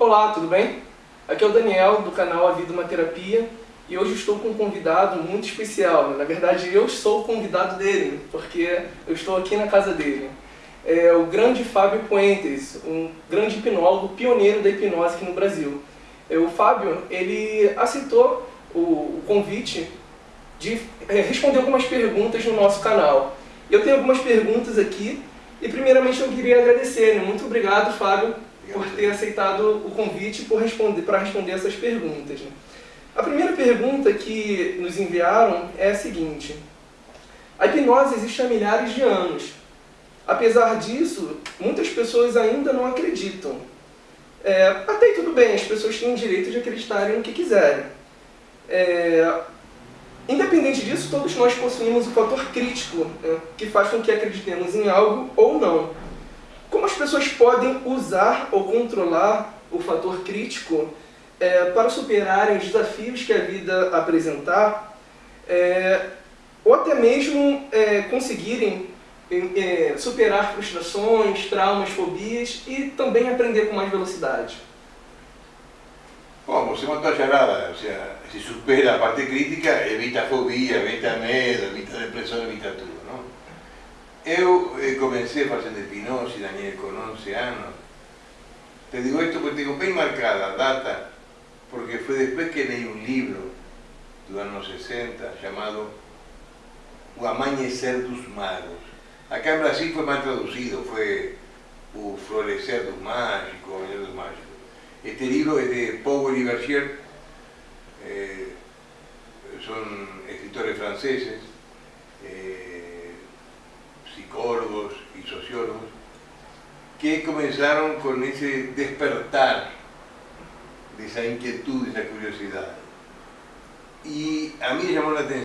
Olá, tudo bem? Aqui é o Daniel, do canal A Vida Uma Terapia, e hoje estou com um convidado muito especial. Na verdade, eu sou o convidado dele, porque eu estou aqui na casa dele. É o grande Fábio Puentes, um grande hipnólogo, pioneiro da hipnose aqui no Brasil. É, o Fábio, ele aceitou o convite de é, responder algumas perguntas no nosso canal. Eu tenho algumas perguntas aqui, e primeiramente eu queria agradecer. Né? Muito obrigado, Fábio, por ter aceitado o convite para responder, responder essas perguntas. Né? A primeira pergunta que nos enviaram é a seguinte. A hipnose existe há milhares de anos. Apesar disso, muitas pessoas ainda não acreditam. É, até tudo bem, as pessoas têm o direito de acreditarem no que quiserem. É, independente disso, todos nós possuímos o fator crítico, né, que faz com que acreditemos em algo ou não. Pessoas podem usar ou controlar o fator crítico é, para superarem os desafios que a vida apresentar, é, ou até mesmo é, conseguirem é, superar frustrações, traumas, fobias e também aprender com mais velocidade? Bom, você montou a charada, ou seja, se supera a parte crítica, evita fobia, evita medo, evita depressão, evita tudo, não? Eu eh, comecei facendo hipnose, Daniel, con 11 anos. Te digo esto porque tengo bien marcada a data, porque fue después que leí un libro dos anos 60 llamado O Amañecer dos Magos. Acá en Brasil fue mal traducido, fue O Florecer dos Mágicos, Este libro es de Powell y Bergier, eh, son escritores franceses, eh, que comenzaron con ese despertar de esa inquietud, de esa curiosidad. Y a mí me llamó la atención